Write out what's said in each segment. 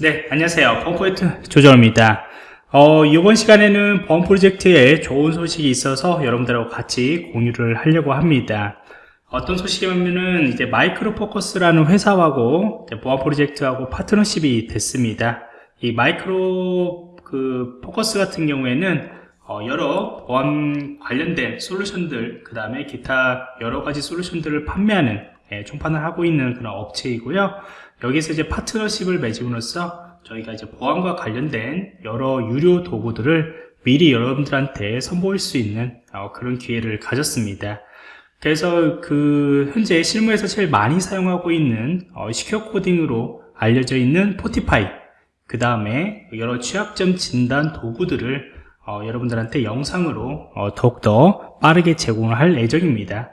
네, 안녕하세요. 보안프로젝트 조정원입니다. 어, 이번 시간에는 보안 프로젝트에 좋은 소식이 있어서 여러분들하고 같이 공유를 하려고 합니다. 어떤 소식이냐면은 이제 Micro Focus라는 회사하고 보안 프로젝트하고 파트너십이 됐습니다. 이 마이크로 그 포커스 같은 경우에는 어, 여러 보안 관련된 솔루션들, 그 다음에 기타 여러 가지 솔루션들을 판매하는 예, 총판을 하고 있는 그런 업체이고요. 여기서 이제 파트너십을 맺음으로써 저희가 이제 보안과 관련된 여러 유료 도구들을 미리 여러분들한테 선보일 수 있는 어, 그런 기회를 가졌습니다. 그래서 그 현재 실무에서 제일 많이 사용하고 있는 어, 시큐어 코딩으로 알려져 있는 포티파이 그 다음에 여러 취약점 진단 도구들을 어, 여러분들한테 영상으로 어, 더욱더 빠르게 제공을 할 예정입니다.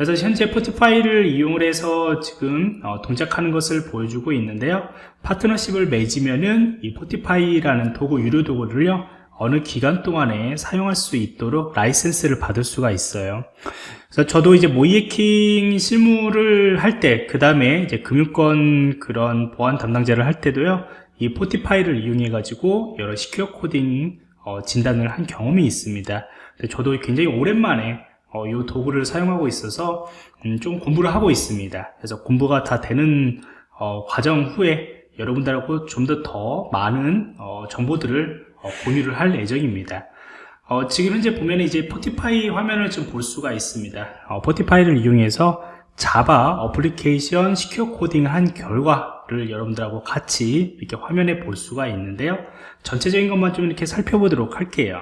그래서 현재 Fortify를 이용을 해서 지금 어, 동작하는 것을 보여주고 있는데요. 파트너십을 맺으면은 이 Fortify라는 도구 유료 도구를요 어느 기간 동안에 사용할 수 있도록 라이센스를 받을 수가 있어요. 그래서 저도 이제 모의해킹 실무를 할 때 그 다음에 이제 금융권 그런 보안 담당자를 할 때도요 이 Fortify를 이용해 가지고 여러 secure coding 어, 진단을 한 경험이 있습니다. 저도 굉장히 오랜만에 어, 이 도구를 사용하고 있어서 음, 좀 공부를 하고 있습니다. 그래서 공부가 다 되는 어, 과정 후에 여러분들하고 좀 더더 많은 어, 정보들을 어, 공유를 할 예정입니다. 어, 지금 현재 보면 이제 Fortify 화면을 좀 볼 수가 있습니다. 어, Fortify를 이용해서 Java 어플리케이션 secure coding을 한 결과를 여러분들하고 같이 이렇게 화면에 볼 수가 있는데요. 전체적인 것만 좀 이렇게 살펴보도록 할게요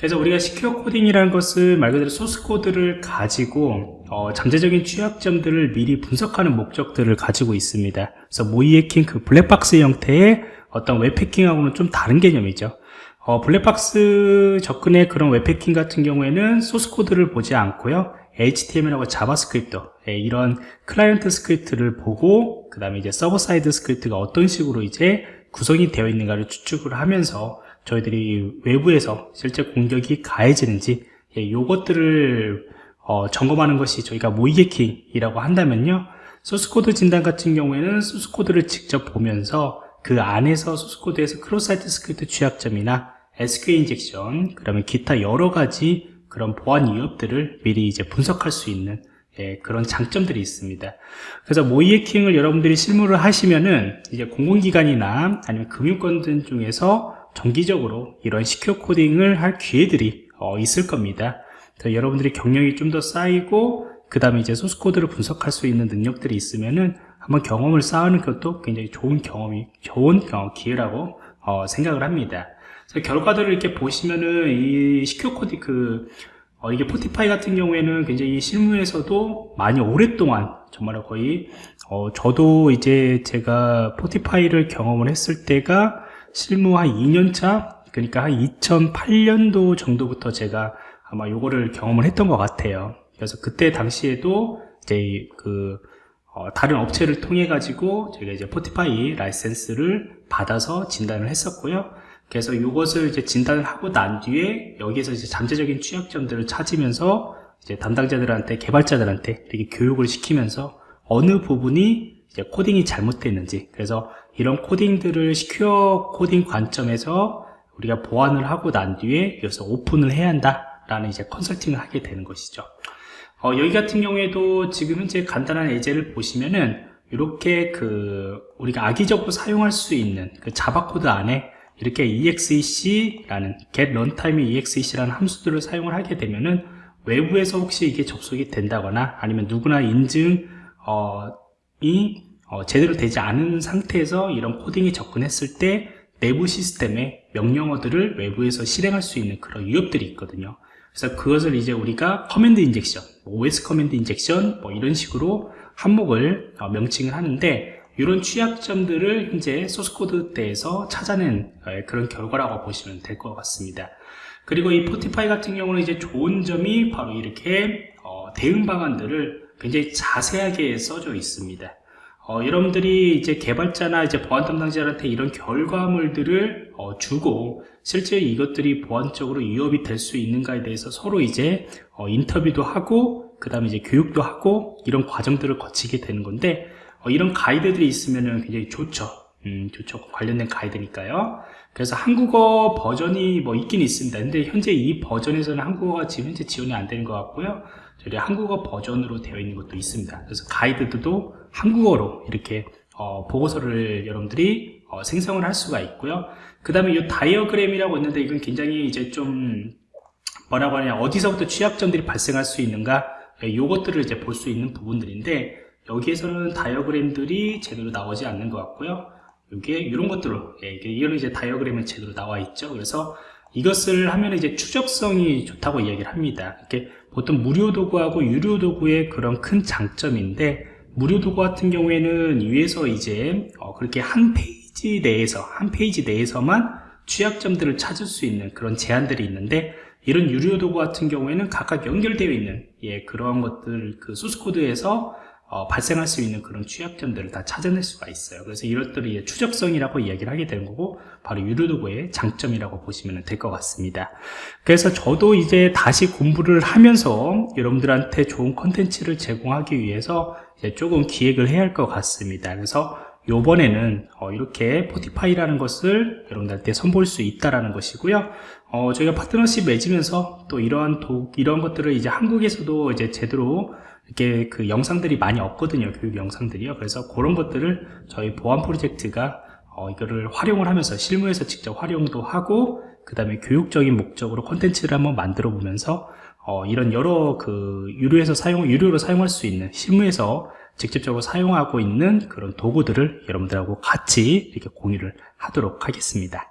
그래서 우리가 secure coding이라는 것은 말 그대로 소스 코드를 가지고 어, 잠재적인 취약점들을 미리 분석하는 목적들을 가지고 있습니다. 그래서 모의해킹 그 블랙박스 형태의 어떤 웹해킹하고는 좀 다른 개념이죠. 어, 블랙박스 접근의 그런 웹해킹 같은 경우에는 소스 코드를 보지 않고요. HTML하고 JavaScript 예, 이런 client script를 보고 그 다음에 이제 server side script가 어떤 식으로 이제 구성이 되어 있는가를 추측을 하면서 저희들이 외부에서 실제 공격이 가해지는지 예, 요것들을 어, 점검하는 것이 저희가 모의해킹이라고 한다면요 소스코드 진단 같은 경우에는 소스코드를 직접 보면서 그 안에서 소스코드에서 cross site script 취약점이나 SQL injection 그러면 기타 여러 가지 그런 보안 위협들을 미리 이제 분석할 수 있는 예, 그런 장점들이 있습니다. 그래서 모이해킹을 여러분들이 실무를 하시면은 이제 공공기관이나 아니면 금융권 중에서 정기적으로 이런 시큐어 코딩을 할 기회들이 어, 있을 겁니다. 여러분들이 경력이 좀 더 쌓이고 그 다음에 이제 소스코드를 분석할 수 있는 능력들이 있으면은 한번 경험을 쌓는 것도 굉장히 좋은 경험이 좋은 경험, 기회라고 어, 생각을 합니다. 결과들을 이렇게 보시면은 이 시큐어 코딩 그 어, 이게 포티파이 같은 경우에는 굉장히 실무에서도 많이 오랫동안 정말 거의 어, 저도 이제 제가 포티파이를 경험을 했을 때가 실무 한 2년차 그러니까 한 2008년도 정도부터 제가 아마 요거를 경험을 했던 것 같아요. 그래서 그때 당시에도 이제 그 어, 다른 업체를 통해 가지고 제가 이제 포티파이 라이센스를 받아서 진단을 했었고요. 그래서 이것을 이제 진단을 하고 난 뒤에 여기에서 이제 잠재적인 취약점들을 찾으면서 이제 담당자들한테 개발자들한테 이렇게 교육을 시키면서 어느 부분이 이제 코딩이 잘못됐는지. 그래서 이런 코딩들을 secure coding 관점에서 우리가 보완을 하고 난 뒤에 여기서 오픈을 해야 한다 라는 이제 컨설팅을 하게 되는 것이죠. 어, 여기 같은 경우에도 지금 현재 간단한 예제를 보시면은 이렇게 그 우리가 악의적으로 사용할 수 있는 그 Java 코드 안에 이렇게 exec라는 get runtime exec라는 함수들을 사용을 하게 되면은 외부에서 혹시 이게 접속이 된다거나 아니면 누구나 인증 어, 이 어, 제대로 되지 않은 상태에서 이런 코딩에 접근했을 때 내부 시스템에 명령어들을 외부에서 실행할 수 있는 그런 위협들이 있거든요. 그래서 그것을 이제 우리가 command injection OS command injection 뭐 이런 식으로 항목을 어, 명칭을 하는데 이런 취약점들을 현재 소스코드 내에서 찾아낸 어, 그런 결과라고 보시면 될 것 같습니다. 그리고 이 포티파이 같은 경우는 이제 좋은 점이 바로 이렇게 어, 대응 방안들을 굉장히 자세하게 써져 있습니다. 어, 여러분들이 이제 개발자나 이제 보안 담당자한테 이런 결과물들을 어, 주고 실제 이것들이 보안적으로 위협이 될 수 있는가에 대해서 서로 이제 어, 인터뷰도 하고 그 다음에 이제 교육도 하고 이런 과정들을 거치게 되는 건데 어, 이런 가이드들이 있으면 굉장히 좋죠 음, 좋죠. 관련된 가이드니까요. 그래서 한국어 버전이 뭐 있긴 있습니다. 근데 현재 이 버전에서는 한국어가 지금 현재 지원이 안 되는 것 같고요. 저희 한국어 버전으로 되어 있는 것도 있습니다. 그래서 가이드도 한국어로 이렇게 어, 보고서를 여러분들이 어, 생성을 할 수가 있고요. 그 다음에 이 다이어그램이라고 있는데 이건 굉장히 이제 좀 뭐라고 하냐 어디서부터 취약점들이 발생할 수 있는가 요것들을 이제 볼 수 있는 부분들인데 여기에서는 다이어그램들이 제대로 나오지 않는 것 같고요. 이게 이런 것들로 예, 이게 이거는 이제 다이어그램에 제대로 나와 있죠. 그래서 이것을 하면 이제 추적성이 좋다고 이야기를 합니다. 이렇게 보통 무료 도구하고 유료 도구의 그런 큰 장점인데 무료 도구 같은 경우에는 위에서 이제 어, 그렇게 한 페이지 내에서 한 페이지 내에서만 취약점들을 찾을 수 있는 그런 제한들이 있는데 이런 유료 도구 같은 경우에는 각각 연결되어 있는 예, 그러한 것들 그 소스 코드에서 어, 발생할 수 있는 그런 취약점들을 다 찾아낼 수가 있어요. 그래서 이것들이 추적성이라고 이야기를 하게 되는 거고 바로 유료 도구의 장점이라고 보시면 될 것 같습니다. 그래서 저도 이제 다시 공부를 하면서 여러분들한테 좋은 컨텐츠를 제공하기 위해서 조금 기획을 해야 할 것 같습니다. 그래서 요번에는 어, 이렇게 Fortify라는 것을 여러분들한테 선보일 수 있다라는 것이고요. 어, 저희가 파트너십 맺으면서 또 이러한 도, 이런 것들을 이제 한국에서도 이제 제대로 이렇게 그 영상들이 많이 없거든요. 교육 영상들이요. 그래서 그런 것들을 저희 보안 프로젝트가 어, 이거를 활용을 하면서 실무에서 직접 활용도 하고 그 다음에 교육적인 목적으로 콘텐츠를 한번 만들어 보면서 어, 이런 여러 그 유료에서 사용 유료로 사용할 수 있는 실무에서 직접적으로 사용하고 있는 그런 도구들을 여러분들하고 같이 이렇게 공유를 하도록 하겠습니다.